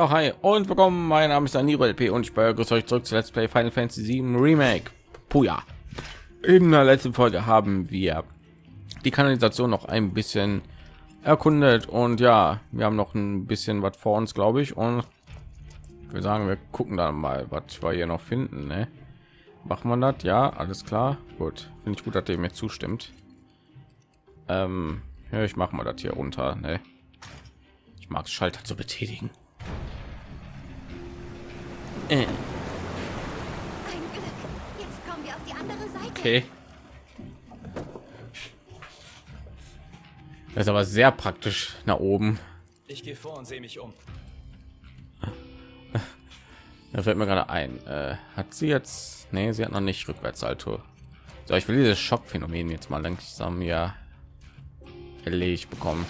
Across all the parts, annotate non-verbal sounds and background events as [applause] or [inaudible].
Ja, hi und willkommen. Mein Name ist Daniro LP und ich begrüße euch zurück zu Let's Play Final Fantasy 7 Remake. Puja. In der letzten Folge haben wir die Kanalisation noch ein bisschen erkundet und ja, wir haben noch ein bisschen was vor uns, glaube ich. Und wir sagen, wir gucken dann mal, was wir hier noch finden. Ne? Macht man das? Ja, alles klar. Gut, finde ich gut, dass ihr mir zustimmt. Ähm, ja, ich mache mal das hier runter. Ne? Ich mag Schalter zu betätigen. Seite. Okay. Das ist aber sehr praktisch nach oben. Ich gehe vor und sehe mich um. Da fällt mir gerade ein. Äh, hat sie jetzt? Nee, sie hat noch nicht Rückwärtsalto. So, ich will dieses Schockphänomen jetzt mal langsam ja erledigt bekommen.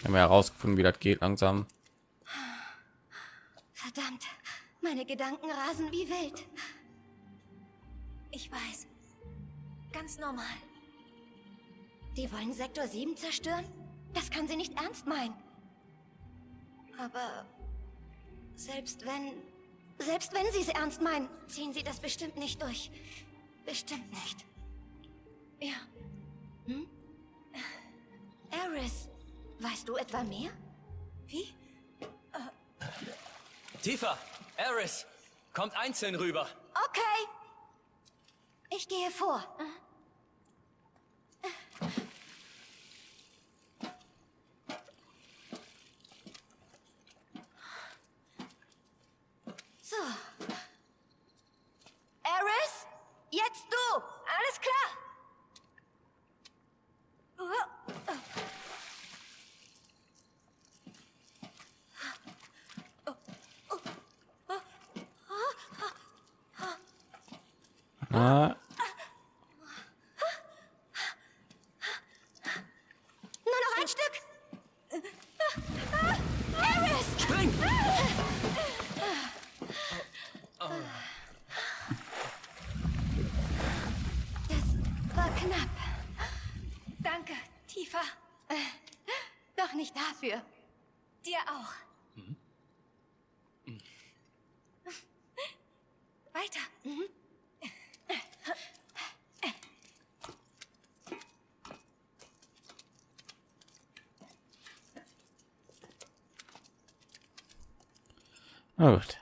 Wir haben ja herausgefunden, wie das geht langsam. Verdammt. Meine Gedanken rasen wie wild. Ich weiß. Ganz normal. Die wollen Sektor 7 zerstören? Das kann sie nicht ernst meinen. Aber selbst wenn selbst wenn sie es ernst meinen, ziehen sie das bestimmt nicht durch. Bestimmt nicht. Ja. Hm? Eris, weißt du etwa mehr? Wie? Tifa, Eris, kommt einzeln rüber. Okay. Ich gehe vor. So. Eris, jetzt du. Alles klar. Ah, Nur noch ein Stück. Eris! Spring! Das war knapp. Danke, Tifa. Doch nicht dafür. Dir auch. Weiter. Na gut.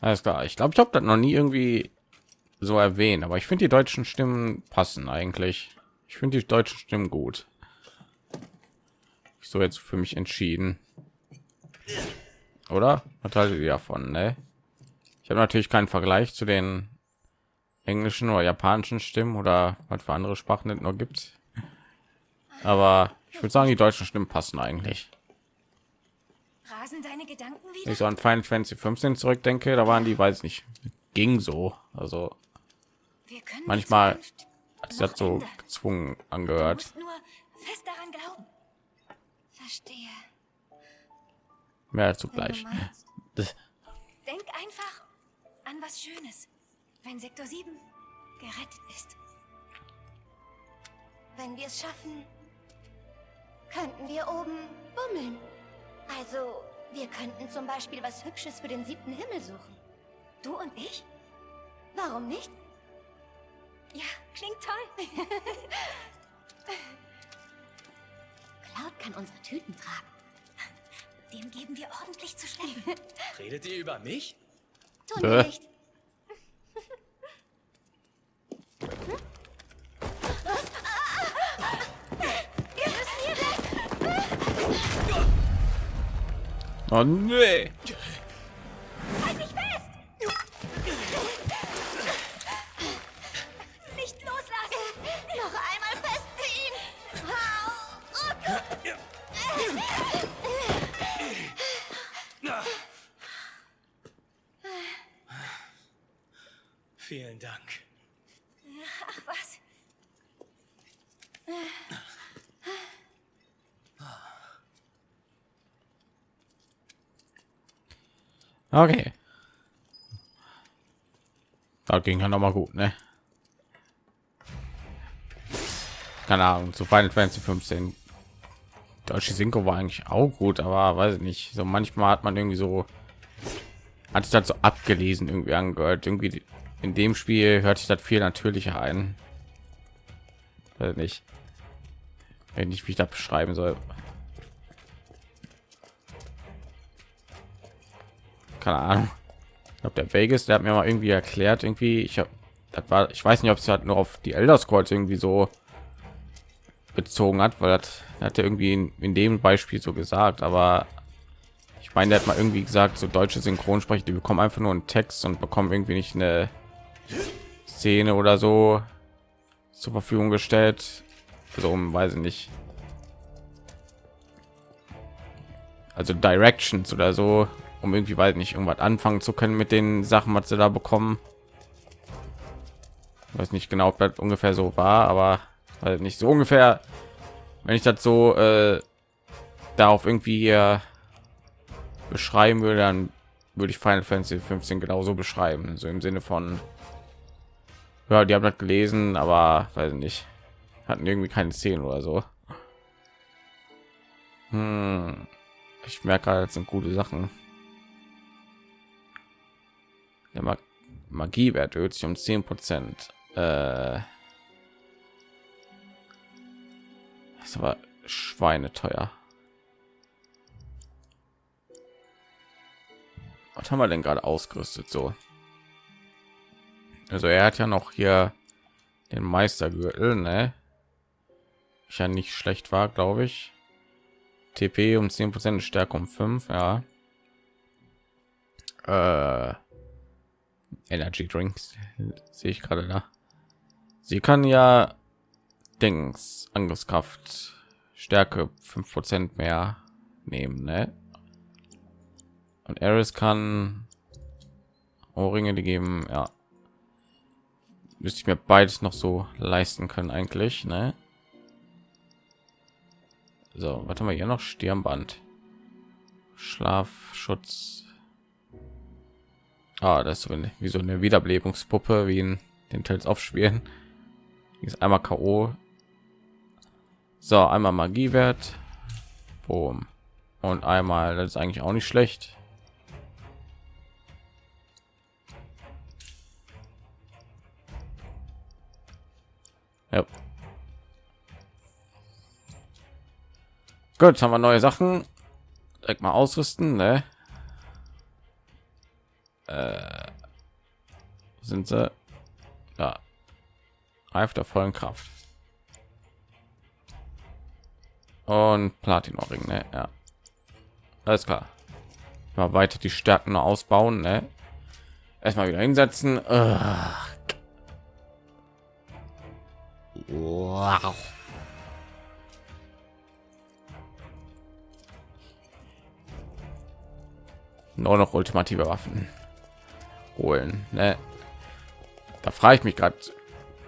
Alles klar. Ich glaube, ich habe das noch nie irgendwie so erwähnt, aber ich finde die deutschen Stimmen passen eigentlich. Ich finde die deutschen Stimmen gut. Ich so jetzt für mich entschieden. Oder? Was haltet ihr davon, ne? Ich habe natürlich keinen Vergleich zu den englischen oder japanischen Stimmen oder was für andere Sprachen es noch gibt. Aber ich würde sagen, die deutschen Stimmen passen eigentlich. Rasen deine Gedanken Wenn wieder? ich so an Final Fantasy 15 zurückdenke, da waren die, weiß nicht, ging so. Also Wir können manchmal hat das so ändern. gezwungen angehört. nur fest daran glauben. Verstehe. Mehr dazu gleich. [laughs] Denk einfach an was Schönes, wenn Sektor 7 gerettet ist. Wenn wir es schaffen, könnten wir oben bummeln. Also, wir könnten zum Beispiel was Hübsches für den siebten Himmel suchen. Du und ich? Warum nicht? Ja, klingt toll. [laughs] Cloud kann unsere Tüten tragen. Dem geben wir ordentlich zu schleppen. Redet ihr über mich? Tun wir nicht. Wir müssen hier weg. Oh nee. Okay. Da ging ja noch mal gut, ne? Keine Ahnung, zu Final Fantasy 15 deutsche Synchro war eigentlich auch gut, aber weiß ich nicht. So manchmal hat man irgendwie so hat sich das so abgelesen irgendwie angehört. Irgendwie in dem Spiel hört sich das viel natürlicher ein. Weiß nicht, wenn ich mich da beschreiben soll. Keine Ahnung. Glaube, der Vegas, der hat mir mal irgendwie erklärt, irgendwie, ich habe, das war, ich weiß nicht, ob es halt nur auf die Elder Scrolls irgendwie so bezogen hat, weil das hat er irgendwie in, in, dem Beispiel so gesagt, aber ich meine, der hat mal irgendwie gesagt, so deutsche Synchronsprecher, die bekommen einfach nur einen Text und bekommen irgendwie nicht eine Szene oder so zur Verfügung gestellt. So, um, weiß ich nicht. Also Directions oder so, um irgendwie weil nicht irgendwas anfangen zu können mit den Sachen, was sie da bekommen. Ich weiß nicht genau, ob das ungefähr so war, aber weil nicht so ungefähr wenn ich das so äh, darauf irgendwie hier beschreiben würde dann würde ich Final Fantasy 15 genauso beschreiben so im Sinne von ja die haben das gelesen aber weiß nicht hatten irgendwie keine Szenen oder so hm. ich merke gerade das sind gute Sachen Magiewert erhöht sich um 10 Prozent. Äh, ist aber schweineteuer. Was haben wir denn gerade ausgerüstet so? Also er hat ja noch hier den Meistergürtel, ne? Ich ja nicht schlecht war, glaube ich. TP um 10 Prozent, Stärke um 5, ja. Äh, Energy Drinks sehe ich gerade da. Sie kann ja Dings Angriffskraft Stärke 5% mehr nehmen, ne? Und Eris kann Ohrringe, die geben, ja. Müsste ich mir beides noch so leisten können eigentlich, ne? So, was haben wir hier noch? Stirnband. Schlafschutz. Ah, das ist wie so eine Wiederbelebungspuppe, wie in den Teils aufspielen. Ist einmal KO so, einmal Magiewert. Boom. Und einmal, das ist eigentlich auch nicht schlecht. Ja. Gut, haben wir neue Sachen. Direkt mal ausrüsten, ne? Äh, sind sie? Ja. Reif der vollen Kraft und platin ring ne? ja alles klar mal weiter die stärken ausbauen ne? erstmal wieder hinsetzen wow. nur noch ultimative waffen holen ne? da frage ich mich gerade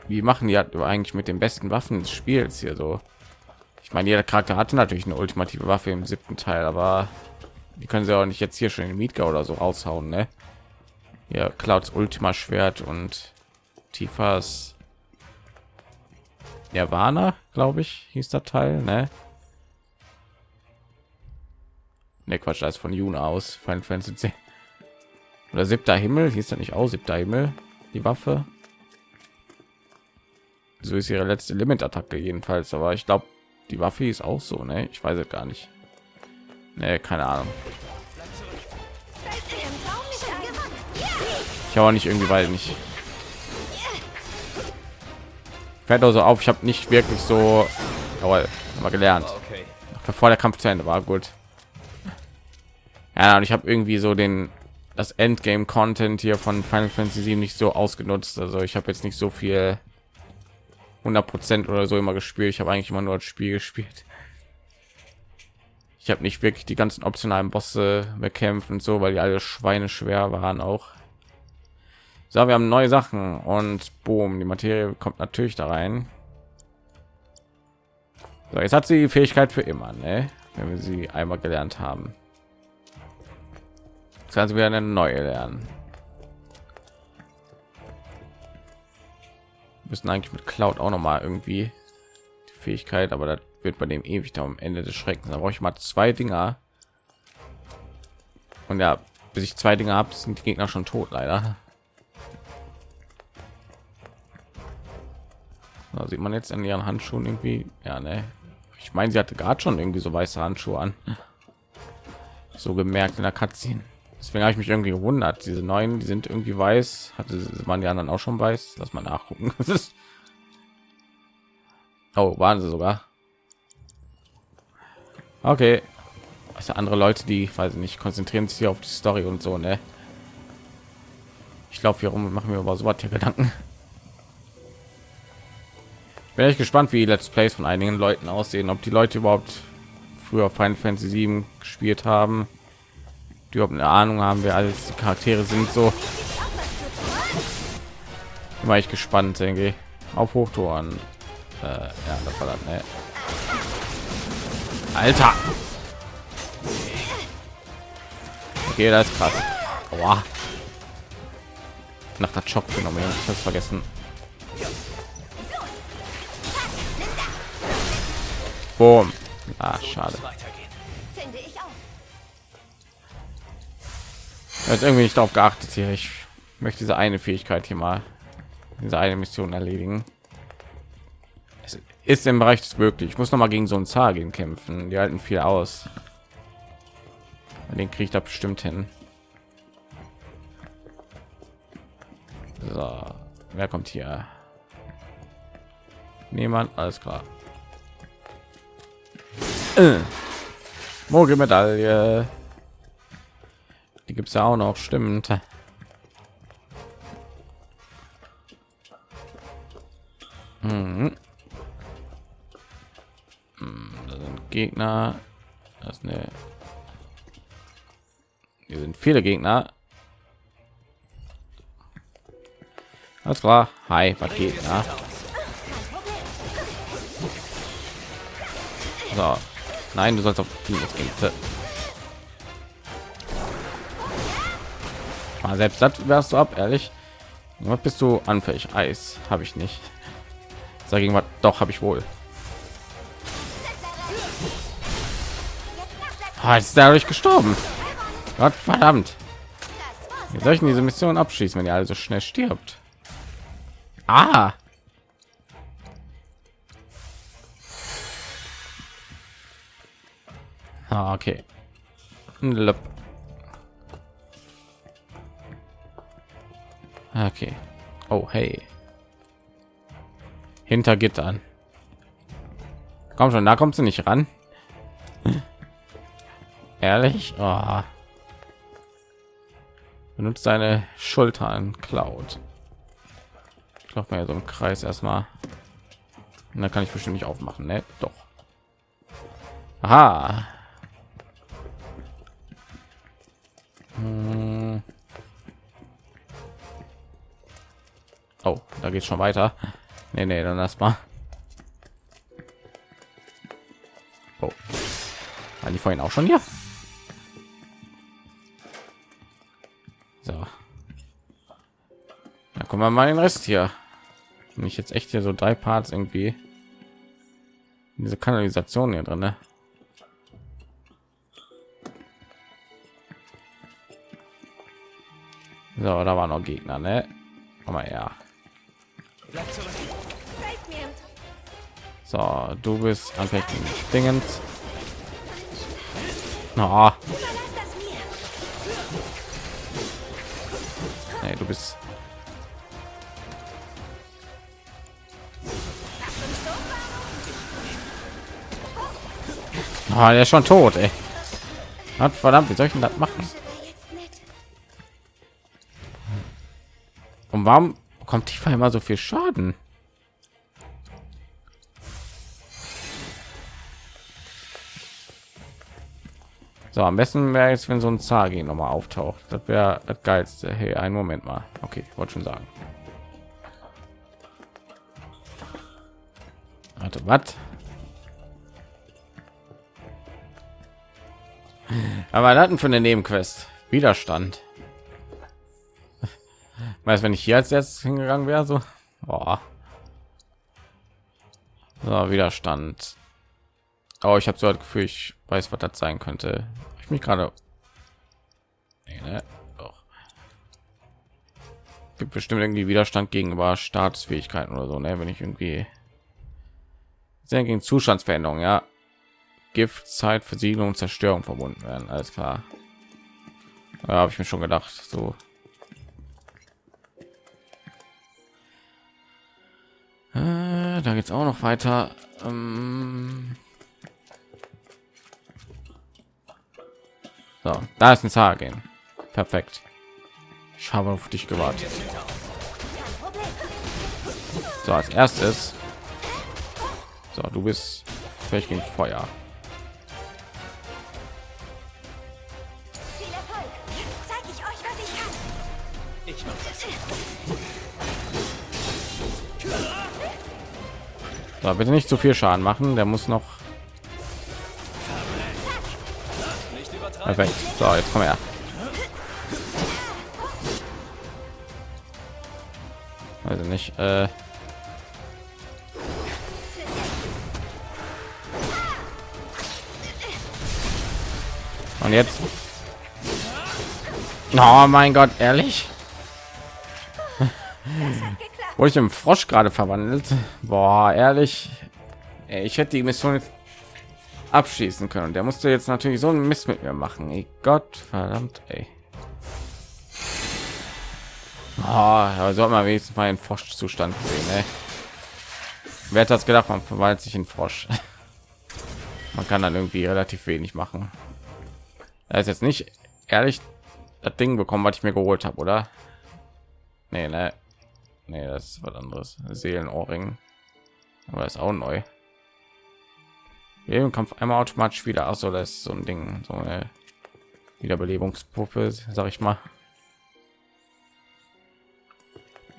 wie machen die eigentlich mit den besten waffen des spiels hier so ich meine, jeder Charakter hatte natürlich eine ultimative Waffe im siebten Teil, aber die können sie auch nicht jetzt hier schon in Mietka oder so raushauen, ne? Ja, Clouds Ultima Schwert und Tifas Nirvana, glaube ich, hieß der Teil, ne? Ne, Quatsch, das ist von Juna aus, Final Fantasy 10. Oder siebter Himmel, hieß das nicht aus, siebter Himmel, die Waffe. So ist ihre letzte Limit-Attacke jedenfalls, aber ich glaube, die Waffe ist auch so, ne? Ich weiß es gar nicht. Ne, keine Ahnung. Ich habe nicht irgendwie, weil nicht. Fällt also auf, ich habe nicht wirklich so, aber mal gelernt. Bevor der Kampf zu Ende war, gut. Ja, und ich habe irgendwie so den das Endgame Content hier von Final Fantasy 7 nicht so ausgenutzt. Also ich habe jetzt nicht so viel 100 Prozent oder so immer gespielt. Ich habe eigentlich immer nur das Spiel gespielt. Ich habe nicht wirklich die ganzen optionalen Bosse bekämpft und so, weil die alle Schweine schwer waren auch. So, wir haben neue Sachen und boom, die Materie kommt natürlich da rein. So, jetzt hat sie die Fähigkeit für immer, ne? wenn wir sie einmal gelernt haben. Jetzt kann sie wieder eine neue lernen. müssen eigentlich mit Cloud auch noch mal irgendwie die Fähigkeit, aber das wird bei dem ewig da am Ende des Schreckens. Da brauche ich mal zwei Dinger. Und ja, bis ich zwei Dinge habe, sind die Gegner schon tot, leider. Da sieht man jetzt an ihren Handschuhen irgendwie, ja, ne. Ich meine, sie hatte gerade schon irgendwie so weiße Handschuhe an. So gemerkt in der Cutscene. Deswegen habe ich mich irgendwie gewundert. Diese neuen, die sind irgendwie weiß. Hatte man die anderen auch schon weiß? Lass mal nachgucken. [laughs] oh, waren sie sogar. Okay. Also andere Leute, die weiß ich nicht, konzentrieren sich auf die Story und so, ne? Ich glaube, hier rum machen wir aber so was hier Gedanken. Bin ich gespannt, wie Let's Plays von einigen Leuten aussehen, ob die Leute überhaupt früher Final Fantasy 7 gespielt haben, die überhaupt eine Ahnung haben, wer alles die Charaktere sind. So war ich gespannt, denke ich. Auf Hochtouren. Äh, ja, das war das, ne? Alter. Okay, das ist krass. Aua. Nach der Schockphänomen, ich habe vergessen. Boom. Ah, schade. Jetzt irgendwie nicht darauf geachtet hier. Ich möchte diese eine Fähigkeit hier mal, diese eine Mission erledigen. Es ist im Bereich des möglich. Ich muss noch mal gegen so ein Zagen kämpfen. Die halten viel aus. Den ich da bestimmt hin. So, wer kommt hier? Niemand, alles klar. Äh. Mogelmedaille. Die gibt es ja auch noch, stimmt. Hm, da sind Gegner. Das ist eine. Hier sind viele Gegner. Alles klar. Hi, was geht? Ja? So. Nein, du sollst auf die gehen. Mal selbst das wärst du ab, ehrlich. Was bist du anfällig? Eis habe ich nicht. Dagegen was doch habe ich wohl. Ah, ist dadurch gestorben. Gott verdammt. Wie soll ich diese Mission abschließen, wenn ihr also schnell stirbt? Ah. Ah, okay. Okay. Oh, hey. Hinter Gittern. Komm schon, da kommst du nicht ran. Ehrlich? Oh. Benutzt seine Schultern, Cloud. Ich glaube mal so im Kreis erstmal. Und dann kann ich bestimmt nicht aufmachen, ne? Doch. Aha. Hm. Oh, da geht schon weiter. Nee, nee, dann lass mal. Oh. War die vorhin auch schon hier? So. Da kommen wir mal den Rest hier. Bin ich jetzt echt hier so drei Parts irgendwie diese Kanalisation hier drin, ne? So, da waren noch Gegner, ne? So, du bist anfällig Dingens. Oh. Nee, du bist Oh, der ist schon tot, ey. Hat verdammt, wie soll ich denn das machen? Und warum kommt die immer so viel Schaden? So, am besten wäre jetzt, wenn so ein Zagi noch mal auftaucht. Das wäre das geilste. Hey, einen Moment mal. Okay, ich wollte schon sagen. Warte, was? [laughs] Aber hatten für eine Nebenquest Widerstand. Weiß, wenn ich hier als erstes hingegangen wäre, so, Boah. so Widerstand. Aber ich habe so das Gefühl, ich weiß, was das sein könnte. Ich mich gerade. Nee, ne? Gibt bestimmt irgendwie Widerstand gegenüber Staatsfähigkeiten oder so, ne? Wenn ich irgendwie sehr gegen Zustandsveränderung, ja. Gift, Zeit, Versiegelung Zerstörung verbunden werden. Alles klar. Da habe ich mir schon gedacht. So. Äh, da geht's auch noch weiter. Ähm so, da ist ein Sagen. Perfekt. Ich habe auf dich gewartet. So, als erstes. So, du bist vielleicht gegen Feuer. Viel Erfolg. Jetzt zeige ich euch, was ich kann. Ich mach So, bitte nicht zu viel Schaden machen. Der muss noch perfekt. So, jetzt komm her. Also nicht. Äh Und jetzt. Oh mein Gott, ehrlich? Wurde ich im Frosch gerade verwandelt? Boah, ehrlich. Ich hätte die Mission abschließen können. Der musste jetzt natürlich so einen Mist mit mir machen. Ey Gott, verdammt, ey. Oh, aber so hat man wenigstens mal einen Froschzustand gesehen, ey. Wer hat das gedacht? Man verwandelt sich in Frosch. [laughs] Man kann dann irgendwie relativ wenig machen. Da ist jetzt nicht ehrlich das Ding bekommen, was ich mir geholt habe, oder? Nee, ne. Nee, das ist was anderes. Seelenohrring. Aber ist auch neu. Im Kampf einmal automatisch wieder. Ach so, das ist so ein Ding, so eine Wiederbelebungspuppe, sag ich mal.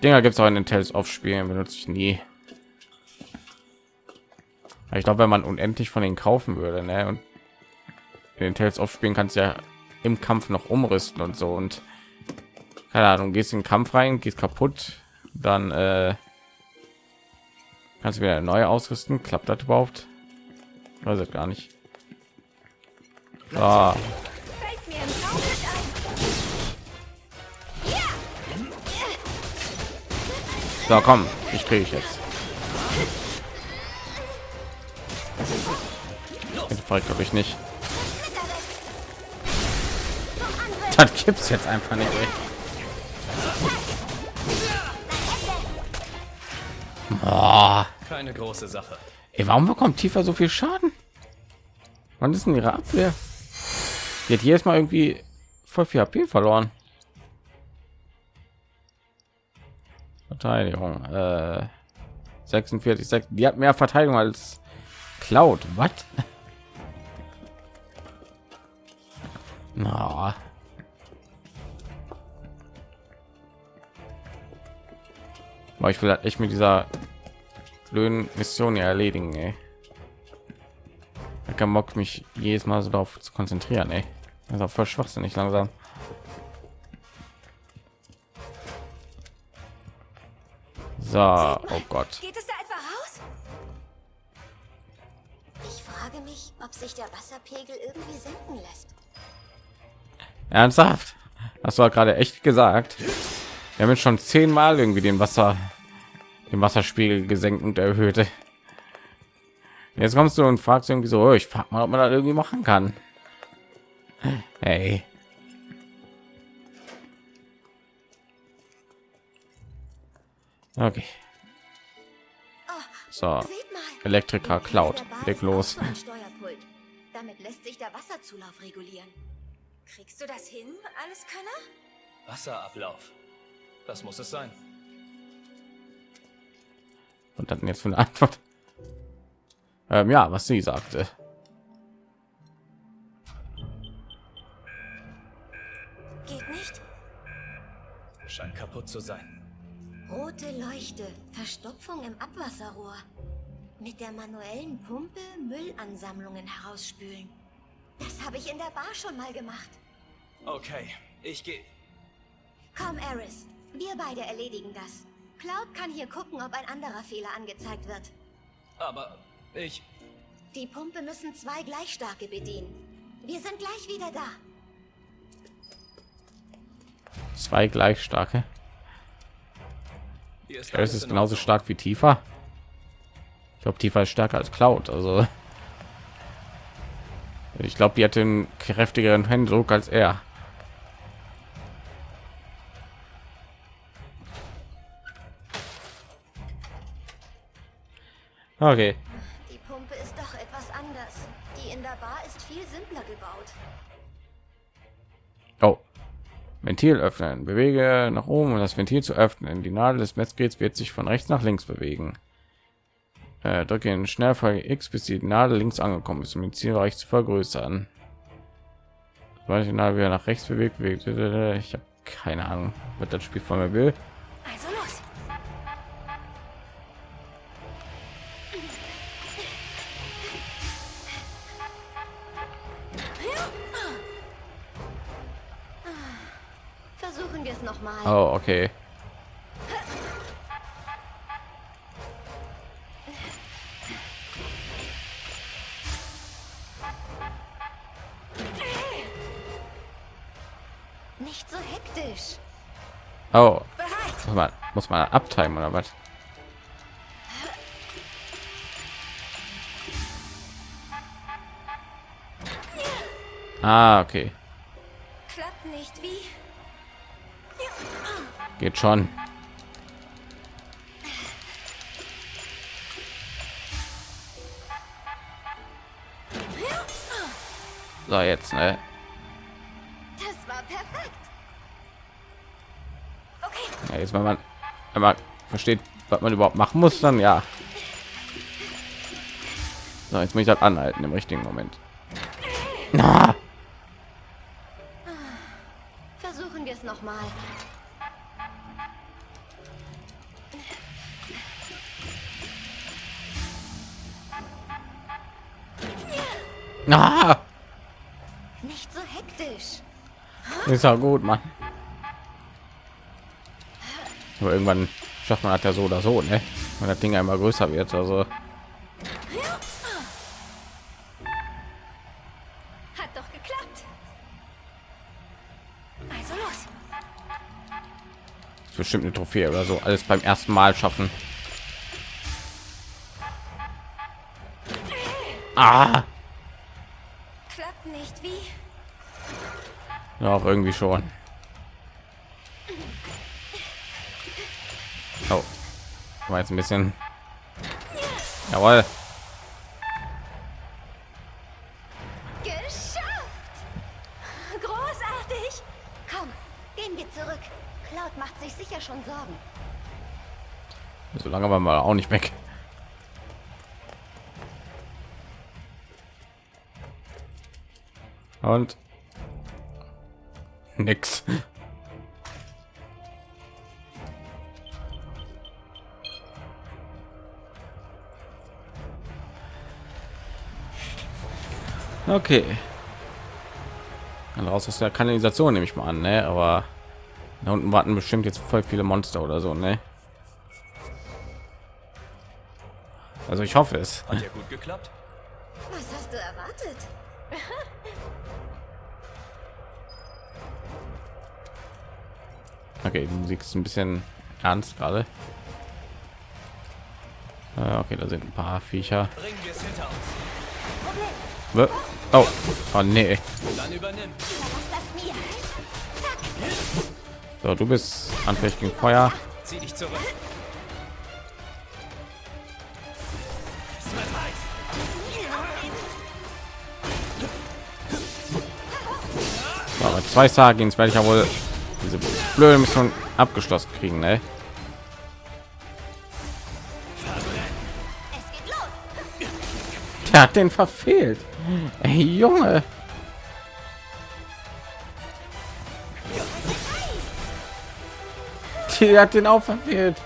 Dinger gibt es auch in den Tales of Spielen, benutze ich nie. Ich glaube, wenn man unendlich von denen kaufen würde, ne, und in den Tales of Spielen kannst ja im Kampf noch umrüsten und so und keine Ahnung, gehst in den Kampf rein, gehst kaputt, dann äh, kannst du wieder neu ausrüsten. Klappt das überhaupt? Weiß ich gar nicht. Ah, so, komm, ich kriege ich jetzt. Den glaube ich nicht. Das gibt's jetzt einfach nicht. Ey. Oh, Keine große Sache. ey, warum bekommt Tiefer so viel Schaden? Wann ist denn ihre Abwehr? Die hat jedes Mal irgendwie voll viel HP verloren. Verteidigung. Äh, 46, 6. Die hat mehr Verteidigung als Cloud. Was? [laughs] Na. Aber ich will halt echt mit dieser blöden Mission hier erledigen, ey. Ich kann Bock mich jedes Mal so darauf zu konzentrieren, ey. Das ist auch voll schwachsinnig langsam. So, oh Gott. Geht es da etwa raus? Ich frage mich, ob sich der Wasserpegel irgendwie senken lässt. Ernsthaft? Hast du gerade echt gesagt? Wir haben jetzt schon zehnmal irgendwie den Wasser, den Wasserspiegel gesenkt und erhöht. Jetzt kommst du und fragst irgendwie so, oh, ich frag mal, ob man das irgendwie machen kann. Hey. Okay. So. Elektriker Cloud, leg los. Damit lässt sich der Wasserzulauf regulieren. Kriegst du das hin, alles Könner? Wasserablauf. Das muss es sein. Und dann jetzt für eine Antwort. Ähm, ja, was sie sagte. Geht nicht? Scheint kaputt zu sein. Rote Leuchte, Verstopfung im Abwasserrohr. Mit der manuellen Pumpe Müllansammlungen herausspülen. Das habe ich in der Bar schon mal gemacht. Okay, ich gehe. Komm, Eris. Wir beide erledigen das. Cloud kann hier gucken, ob ein anderer Fehler angezeigt wird. Aber ich. Die Pumpe müssen zwei gleich starke bedienen. Wir sind gleich wieder da. Zwei gleich starke. Hier ist Es alles ist genauso stark wie Tifa. Ich glaube, Tifa ist stärker als Cloud. Also ich glaube, die hat den kräftigeren Händedruck als er. Okay. Die Pumpe ist doch etwas anders. Die in der Bar ist viel simpler gebaut. Oh. Ventil öffnen. Bewege nach oben, um das Ventil zu öffnen. Die Nadel des Messgeräts wird sich von rechts nach links bewegen. Äh, drücke in Schnellfolge X, bis die Nadel links angekommen ist, um den Zielbereich zu vergrößern. Sobald die Nadel wieder nach rechts bewegt, bewegt. Ich habe keine Ahnung, was das Spiel von mir will. Versuchen wir es noch mal. Oh, okay. Nicht so hektisch. Oh, muss man, muss man abtimen oder was? Ah, okay. Geht schon. So, jetzt, ne? Das war perfekt. Okay, Ja, jetzt, wenn man einmal versteht, was man überhaupt machen muss, dann ja. So, jetzt muss ich das anhalten im richtigen Moment. Na, versuchen wir es noch mal. Na, Nicht so hektisch. ist ja gut, Mann. Aber irgendwann schafft man das ja so oder so, ne? Wenn das Ding einmal größer wird, also Hat doch geklappt. Also los. ist bestimmt eine Trophäe oder so. Alles beim ersten Mal schaffen. Ah, Klappt nicht wie. Ja, auch irgendwie schon. Oh, war jetzt ein bisschen. Jawohl. Geschafft! Großartig! Komm, gehen wir zurück. Cloud macht sich sicher schon Sorgen. So lange waren wir auch nicht weg. Und [laughs] nix. Okay. Dann raus aus der Kanalisation nehme ich mal an, ne? Aber da unten warten bestimmt jetzt voll viele Monster oder so, ne? Also ich hoffe es. Hat ja gut geklappt. Was hast du erwartet? [laughs] Okay, die Musik ist ein bisschen ernst gerade. Ah, Okay, da sind ein paar Viecher. Oh, oh nee. So, du bist anfällig gegen Feuer. Zieh dich zurück. So, zwei Sagins werde ich ja wohl diese blöde Mission abgeschlossen kriegen, ne? Der hat den verfehlt. Ey, Junge. Der hat den auch verfehlt.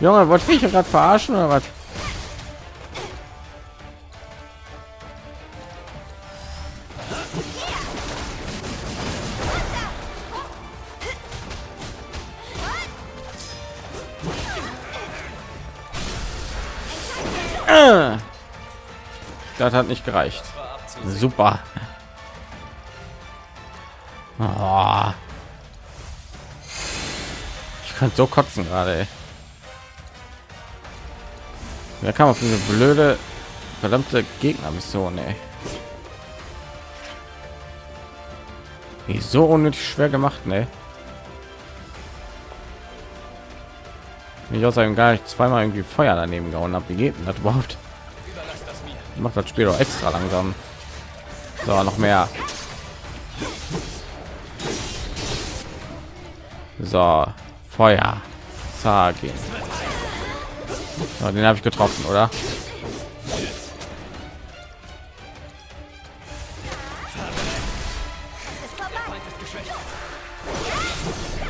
Junge, wollte ich gerade verarschen oder was? Das hat nicht gereicht. Super. Oh. Ich kann so kotzen gerade. Wer kam auf diese blöde, verdammte Gegnermission? Ey. Ist so unnötig schwer gemacht, ne? Ich einem gar nicht zweimal irgendwie Feuer daneben gehauen habe. Wie geht denn das überhaupt? Macht das Spiel doch extra langsam. So, noch mehr. So, Feuer. Sagen. So, den habe ich getroffen, oder?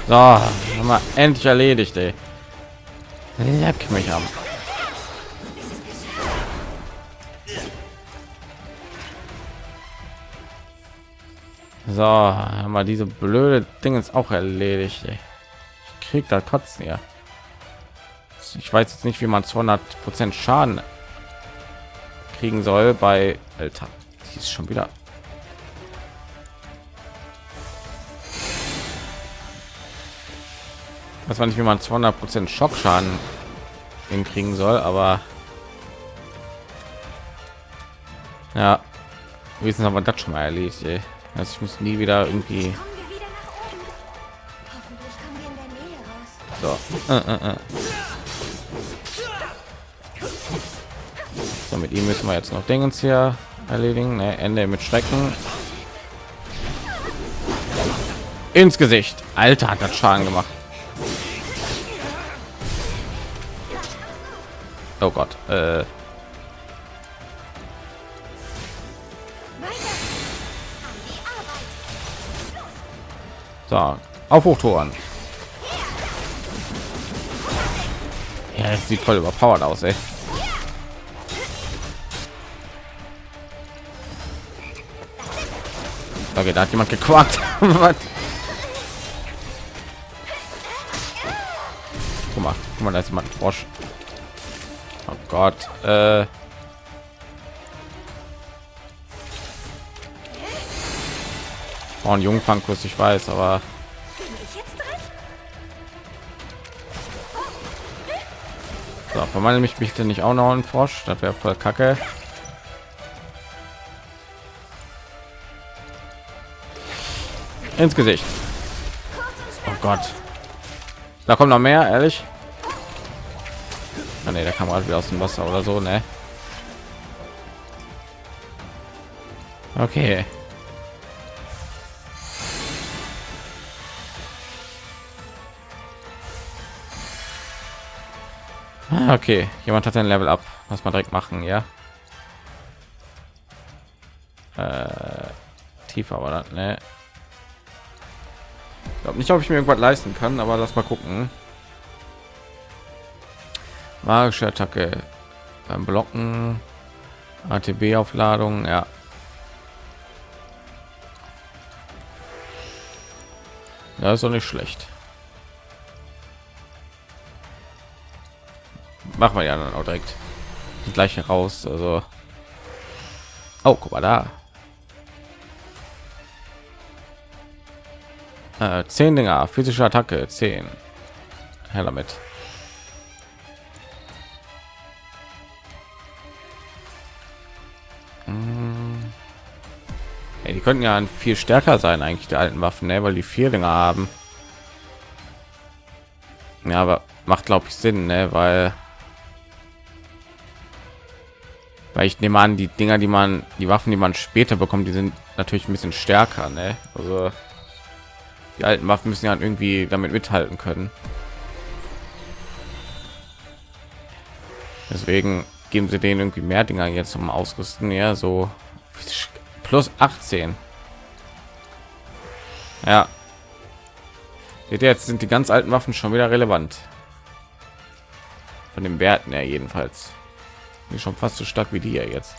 So, haben wir endlich erledigt, ey. Leck mich am. So, haben wir diese blöde Ding ist auch erledigt. Ey. Ich krieg da kotzen ja. Ich weiß jetzt nicht, wie man 200 Prozent Schaden kriegen soll bei Alter. Die ist schon wieder. Das war nicht, wie man 200 Prozent Schockschaden hinkriegen soll, aber ja, wissen aber das schon mal erledigt. Ey. Also ich muss nie wieder irgendwie so. Äh, äh, äh. So, mit ihm müssen wir jetzt noch Dingens hier erledigen. Ne, Ende mit Schrecken. Ins Gesicht. Alter, hat das Schaden gemacht. Oh Gott. Äh, so, auf Hochtouren. Ja, sieht voll überpowered aus, ey. Okay, da hat jemand gequakt. [laughs] Was? Guck mal, guck mal, da ist jemand Frosch. Oh Gott. Äh. Oh, ein Jungfangkurs, ich weiß, aber so, verwandle mich bitte nicht auch noch ein Frosch. Das wäre voll kacke. Ins Gesicht. Oh Gott. Da kommt noch mehr, ehrlich. Ah, nee, der kam gerade wieder aus dem Wasser oder so, ne? Okay. Ah, Okay, jemand hat ein Level up. Was man direkt machen, ja. Äh, tiefer war das, ne? Ich glaube nicht, ob ich mir irgendwas leisten kann, aber lass mal gucken. Magische Attacke beim Blocken, ATB-Aufladung, ja. Das ist doch nicht schlecht. Machen wir ja dann auch direkt gleich heraus. Also, oh, guck mal da. Äh, 10 Dinger, physische Attacke, 10. Her damit. Mm. Ey, die könnten ja viel stärker sein, eigentlich die alten Waffen, ne? weil die vier Dinger haben. Ja, aber macht glaube ich Sinn, ne? weil weil ich nehme an, die Dinger, die man, die Waffen, die man später bekommt, die sind natürlich ein bisschen stärker, ne? Also die alten Waffen müssen ja irgendwie damit mithalten können. Deswegen geben sie denen irgendwie mehr Dinger jetzt zum Ausrüsten, ja, so plus 18. Ja. Jetzt sind die ganz alten Waffen schon wieder relevant. Von den Werten her jedenfalls. Die schon fast so stark wie die hier jetzt.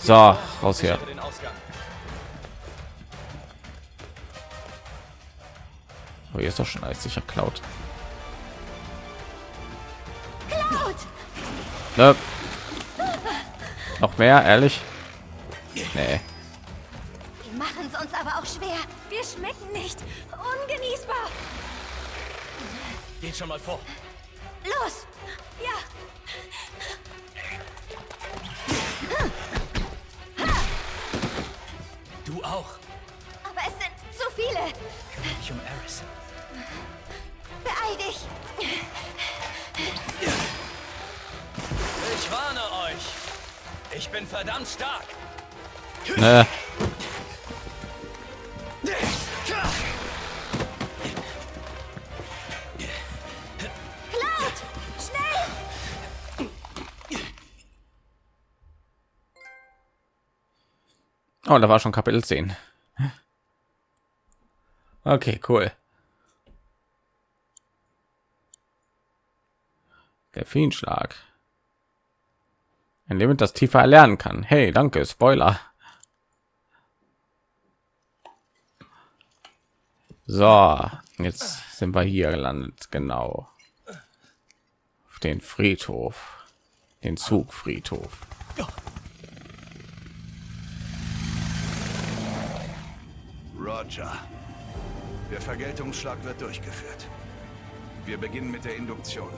So, raus hier. sichere Den Ausgang. Aber hier ist doch schon alles sicher klaut. Cloud! Ne? Noch mehr, ehrlich? Nee. Die machen es uns aber auch schwer. Wir schmecken nicht. Ungenießbar. Geht schon mal vor. Los. Auch. Aber es sind zu viele. Ich um Eris. Beeil dich. Ich warne euch. Ich bin verdammt stark. Ne. Oh, da war schon Kapitel 10. Okay, cool. Der Fienschlag. Indem man das tiefer erlernen kann. Hey, danke, Spoiler. So, jetzt sind wir hier gelandet, genau. Auf den Friedhof. Den Zugfriedhof. Roger. Der Vergeltungsschlag wird durchgeführt. Wir beginnen mit der Induktion.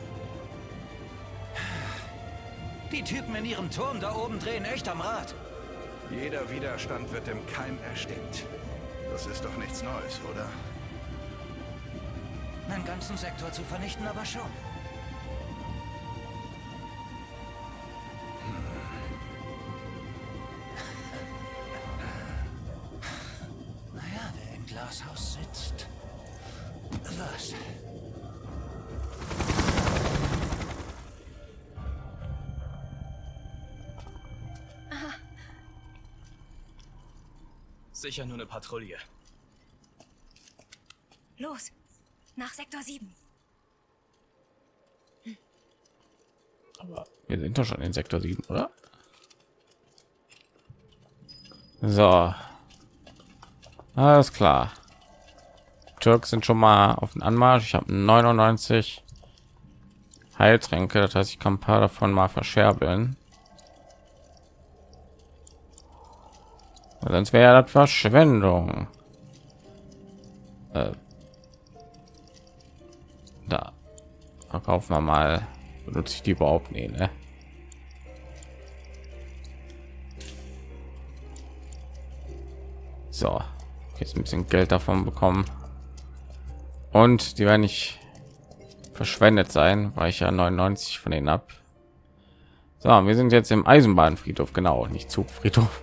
Die Typen in ihrem Turm da oben drehen echt am Rad. Jeder Widerstand wird im Keim erstickt. Das ist doch nichts Neues, oder? Einen ganzen Sektor zu vernichten, aber schon. Glashaus sitzt. Was? Sicher nur eine Patrouille. Los. Nach Sektor 7. Aber wir sind doch schon in Sektor 7, oder? So. Alles klar. Türks sind schon mal auf den Anmarsch. Ich habe 99 Heiltränke, das heißt, ich kann ein paar davon mal verscherbeln. Sonst wäre ja das Verschwendung. Äh, da verkaufen wir mal. Benutze ich die überhaupt nicht, ne? So, jetzt ein bisschen Geld davon bekommen. Und die werden nicht verschwendet sein, weil ich ja 99 von denen ab. So, wir sind jetzt im Eisenbahnfriedhof, genau, nicht Zugfriedhof.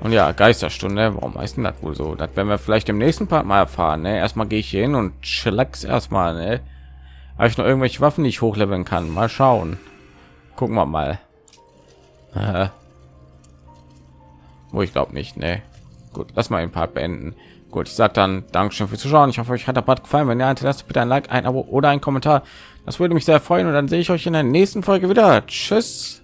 Und ja, Geisterstunde, warum heißt denn das wohl so? Das werden wir vielleicht im nächsten Part mal erfahren. Ne? Erstmal gehe ich hier hin und chillax erstmal. Ne? Habe ich noch irgendwelche Waffen, die ich hochleveln kann? Mal schauen. Gucken wir mal. [laughs] Wo ich glaube nicht. Ne, gut, lass mal ein Part beenden. Gut, ich sage dann Dankeschön fürs Zuschauen. Ich hoffe, euch hat der Part gefallen. Wenn ja, hinterlasst bitte ein Like, ein Abo oder ein Kommentar. Das würde mich sehr freuen. Und dann sehe ich euch in der nächsten Folge wieder. Tschüss.